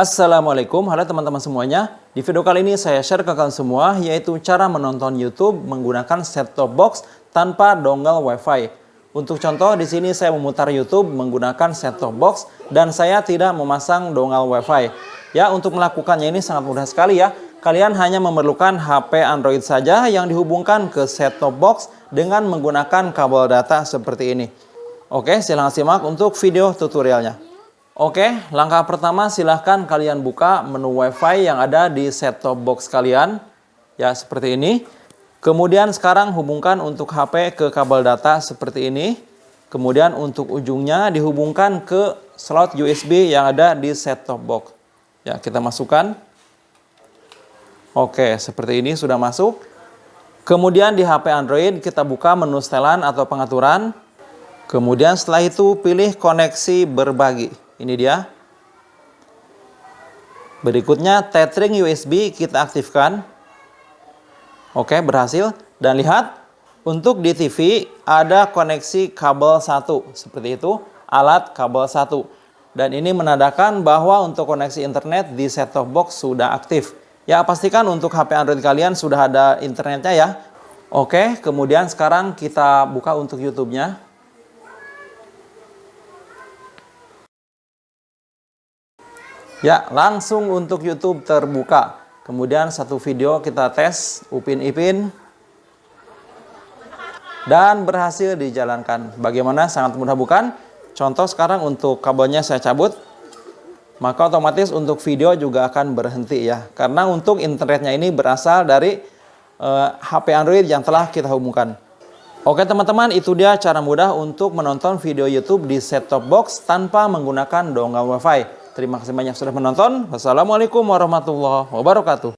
Assalamualaikum, halo teman-teman semuanya. Di video kali ini saya share ke kalian semua yaitu cara menonton YouTube menggunakan set-top box tanpa dongle WiFi. Untuk contoh di sini saya memutar YouTube menggunakan set-top box dan saya tidak memasang dongle WiFi. Ya, untuk melakukannya ini sangat mudah sekali ya. Kalian hanya memerlukan HP Android saja yang dihubungkan ke set-top box dengan menggunakan kabel data seperti ini. Oke, silahkan simak untuk video tutorialnya. Oke, langkah pertama silahkan kalian buka menu WiFi yang ada di set-top box kalian. Ya, seperti ini. Kemudian sekarang hubungkan untuk HP ke kabel data seperti ini. Kemudian untuk ujungnya dihubungkan ke slot USB yang ada di set-top box. Ya, kita masukkan. Oke, seperti ini sudah masuk. Kemudian di HP Android kita buka menu setelan atau pengaturan. Kemudian setelah itu pilih koneksi berbagi. Ini dia. Berikutnya tethering USB kita aktifkan. Oke, berhasil. Dan lihat, untuk di TV ada koneksi kabel satu seperti itu, alat kabel satu. Dan ini menandakan bahwa untuk koneksi internet di set-top box sudah aktif. Ya, pastikan untuk HP Android kalian sudah ada internetnya ya. Oke, kemudian sekarang kita buka untuk YouTube-nya. Ya, langsung untuk YouTube terbuka. Kemudian satu video kita tes Upin Ipin. Dan berhasil dijalankan. Bagaimana? Sangat mudah bukan? Contoh sekarang untuk kabelnya saya cabut. Maka otomatis untuk video juga akan berhenti ya. Karena untuk internetnya ini berasal dari uh, eh, HP Android yang telah kita hubungkan. Oke teman-teman, itu dia cara mudah untuk menonton video YouTube di set-top box tanpa menggunakan dongle WiFi. Terima kasih banyak sudah menonton. Wassalamualaikum warahmatullahi wabarakatuh.